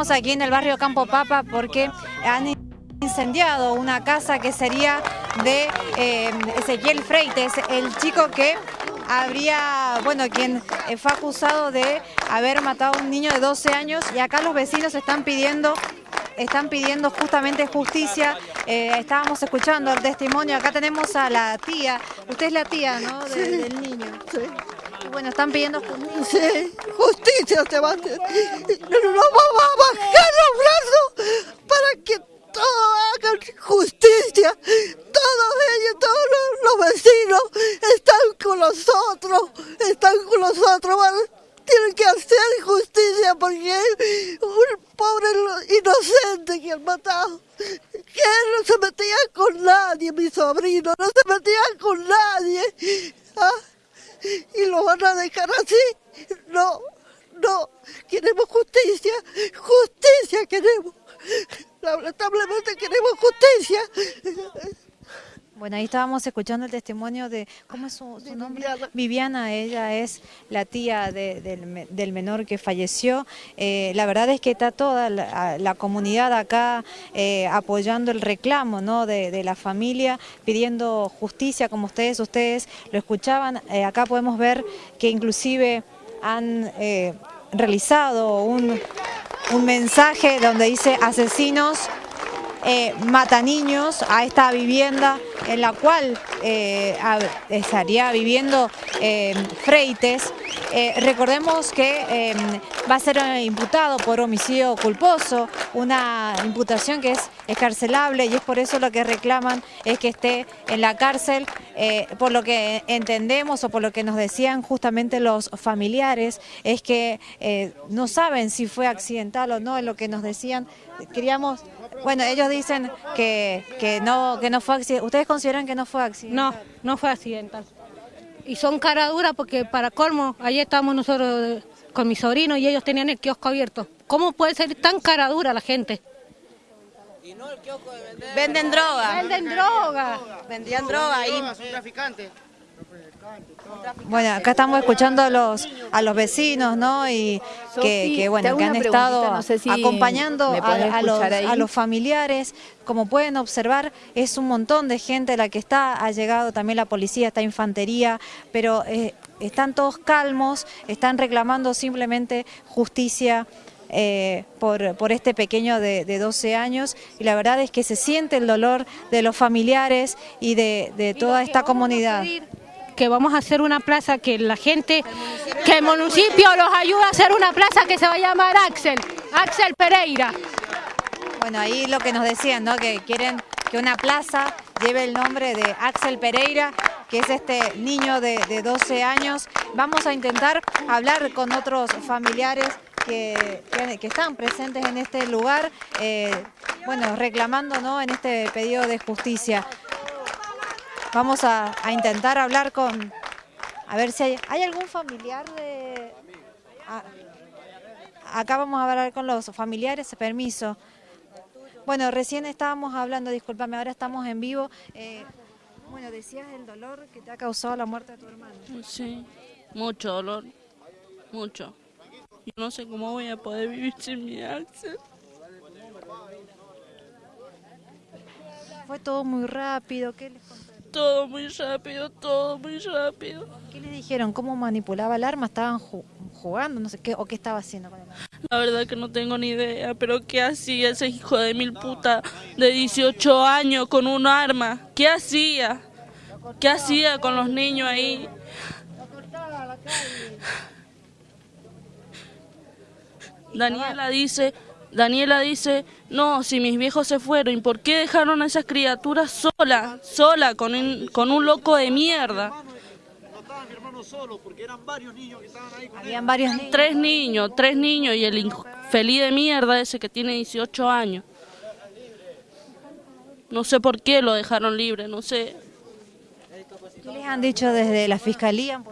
Estamos aquí en el barrio Campo Papa porque han incendiado una casa que sería de eh, Ezequiel Freites, el chico que habría, bueno, quien fue acusado de haber matado a un niño de 12 años y acá los vecinos están pidiendo están pidiendo justamente justicia. Eh, estábamos escuchando el testimonio. Acá tenemos a la tía. Usted es la tía, ¿no? del niño. Sí. Bueno, están pidiendo justicia. Sí, justicia, Sebastián. Nos vamos a bajar los brazos para que todos hagan justicia. Todos ellos, todos los, vecinos están con nosotros. Están con nosotros. tienen que hacer justicia porque un pobre inocente que han matado, que no se metía con nadie, mi sobrino, no se metía con nadie. ¿ah? Y lo van a dejar así. No, no, queremos justicia, justicia queremos. Lamentablemente queremos justicia. Bueno, ahí estábamos escuchando el testimonio de, ¿cómo es su, nombre? Viviana. ella es la tía del, menor que falleció. Eh, la verdad es que está toda la, comunidad acá eh, apoyando el reclamo ¿no? de, la familia, pidiendo justicia, como ustedes, ustedes lo escuchaban. Eh, acá podemos ver que inclusive han realizado un, un mensaje donde dice asesinos eh, mata niños a esta vivienda en la cual eh, estaría viviendo eh, Freites. recordemos que va a ser imputado por homicidio culposo, una imputación que es escarcelable y es por eso lo que reclaman es que esté en la cárcel, por lo que entendemos o por lo que nos decían justamente los familiares, es que no saben si fue accidental o no, es lo que nos decían, queríamos bueno, ellos dicen que, que, no, que no fue accidental. ¿Ustedes consideran que no fue accidental? No, no fue accidental. Y son cara dura porque para colmo, ayer estábamos nosotros con mi sobrino y ellos tenían el kiosco abierto. ¿Cómo puede ser tan cara dura la gente? Y no el kiosco de vender. Venden droga. Venden droga. Vendían droga ahí. Son traficantes. Bueno, acá estamos escuchando a los a los vecinos, ¿no? Y que, bueno, que han estado acompañando a, los, familiares. Como pueden observar, es un montón de gente la que está, ha llegado también la policía, está infantería, pero eh, están todos calmos, están reclamando simplemente justicia eh, por, por, este pequeño de, de, 12 años y la verdad es que se siente el dolor de los familiares y de, de toda esta comunidad que vamos a hacer una plaza que la gente, que el municipio los ayuda a hacer una plaza que se va a llamar Axel, Axel Pereira. Bueno, ahí lo que nos decían, ¿no? Que quieren que una plaza lleve el nombre de Axel Pereira, que es este niño de, 12 años. Vamos a intentar hablar con otros familiares que, que, están presentes en este lugar, eh, bueno, reclamando ¿no? en este pedido de justicia. Vamos a, intentar hablar con... A ver si hay, ¿hay algún familiar de... acá vamos a hablar con los familiares, permiso. Bueno, recién estábamos hablando, discúlpame, ahora estamos en vivo. Eh, bueno, decías el dolor que te ha causado la muerte de tu hermano. Sí, mucho dolor, mucho. Yo no sé cómo voy a poder vivir sin mi Axel. Fue todo muy rápido, ¿qué les todo muy rápido, todo muy rápido. ¿Qué le dijeron? ¿Cómo manipulaba el arma? ¿Estaban jugando? No sé qué, ¿O qué estaba haciendo con el arma? La verdad que no tengo ni idea, pero ¿qué hacía ese hijo de mil puta de 18 años con un arma? ¿Qué hacía? ¿Qué hacía con los niños ahí? Daniela dice Daniela dice, no, si mis viejos se fueron, ¿y por qué dejaron a esas criaturas sola, sola, con un, con un loco de mierda? No estaba mi hermano solo, porque eran varios niños que estaban ahí con Habían varios niños. Tres niños, tres niños, y el infeliz de mierda ese que tiene 18 años. No sé por qué lo dejaron libre, no sé. ¿Qué les han dicho desde la fiscalía?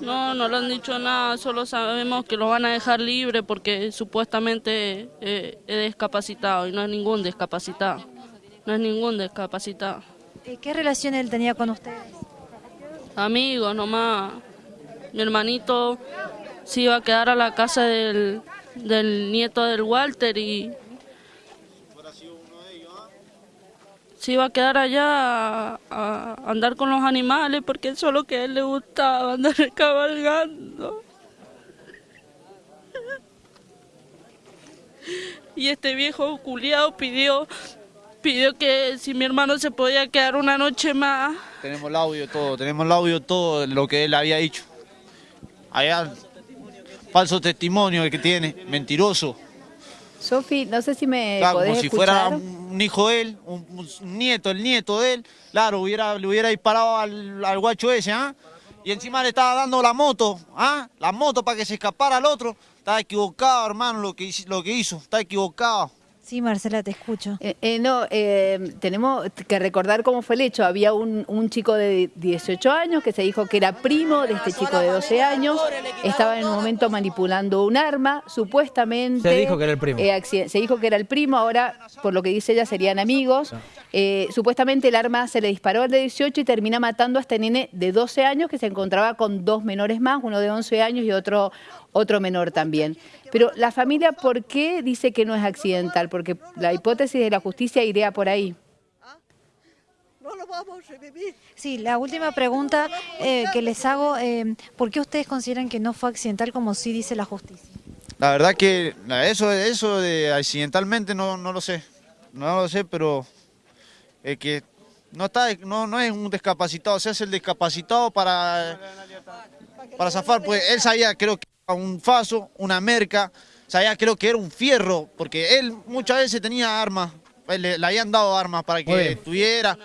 No, no le han dicho nada, solo sabemos que lo van a dejar libre porque supuestamente eh, es discapacitado y no es ningún discapacitado. No es ningún discapacitado. ¿Qué relación él tenía con ustedes? Amigos nomás. Mi hermanito se iba a quedar a la casa del, del nieto del Walter y se iba a quedar allá a, andar con los animales porque eso es lo que a él le gustaba, andar cabalgando. Y este viejo culiado pidió, pidió que si mi hermano se podía quedar una noche más. Tenemos el audio todo, tenemos el audio todo lo que él había dicho. Allá, falso testimonio el que tiene, mentiroso. Sofi, no sé si me Claro, podés como si fuera un hijo de él, un, un nieto, el nieto de él. Claro, hubiera, le hubiera disparado al, al guacho ese, ¿ah? Y encima le estaba dando la moto, ¿ah? La moto para que se escapara al otro. Estaba equivocado, hermano, lo que, lo que hizo. Está equivocado. Sí, Marcela, te escucho. Eh, eh, no, eh, tenemos que recordar cómo fue el hecho. Había un, un chico de 18 años que se dijo que era primo de este chico de 12 años. Estaba en un momento manipulando un arma, supuestamente. Se dijo que era el primo. eh, se dijo que era el primo, ahora, por lo que dice ella, serían amigos. Eh, supuestamente el arma se le disparó al de 18 y termina matando a este nene de 12 años que se encontraba con dos menores más, uno de 11 años y otro, otro menor también. Pero la familia, ¿por qué dice que no es accidental? Porque la hipótesis de la justicia iría por ahí. No lo vamos a revivir. Sí, la última pregunta eh, que les hago, eh, ¿por qué ustedes consideran que no fue accidental como sí dice la justicia? La verdad que eso, eso de accidentalmente no, no lo sé. No lo sé, pero es que no, está, no, no es un discapacitado, se hace el discapacitado para, para zafar. Pues él sabía, creo que era un faso, una merca, sabía, creo que era un fierro, porque él muchas veces tenía armas, Él le, le habían dado armas para que tuviera.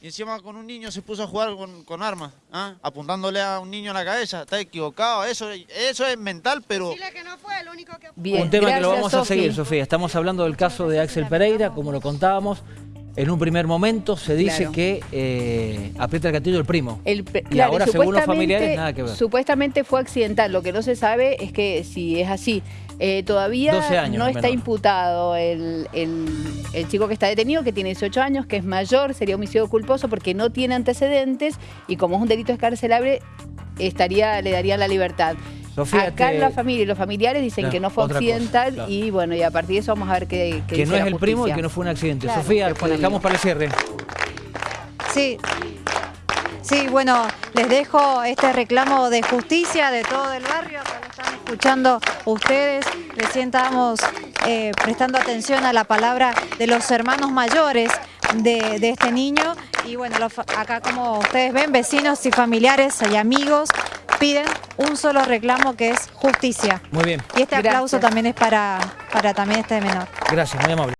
Y encima con un niño se puso a jugar con, con armas, ¿ah? apuntándole a un niño en la cabeza. Está equivocado, eso, eso es mental, pero... que no fue el único que... Bien, un tema que lo vamos a seguir, Sofía. Estamos hablando del caso de Axel Pereira, como lo contábamos. En un primer momento se dice Claro. que eh, aprieta el gatillo el primo. El Y claro, ahora, según los familiares, nada que ver. Supuestamente fue accidental. Lo que no se sabe es que si es así. Eh, todavía 12 años, no está menor. imputado el, el- el chico que está detenido, que tiene 18 años, que es mayor, sería homicidio culposo porque no tiene antecedentes y como es un delito escarcelable, estaría, le darían la libertad. Sofía, Acá te- la familia y los familiares dicen No, que no fue cosa, accidental claro. y bueno, y a partir de eso vamos a ver qué, qué que dice no es la el primo y que no fue un accidente. Claro, Sofía, un dejamos para el cierre. Sí. Sí, bueno, les dejo este reclamo de justicia de todo el barrio, que lo están escuchando ustedes. Recién estábamos eh, prestando atención a la palabra de los hermanos mayores de, de este niño. Y bueno, los acá como ustedes ven, vecinos y familiares y amigos piden un solo reclamo que es justicia. Muy bien. Y este aplauso también es para, para también este menor. Gracias, muy amable.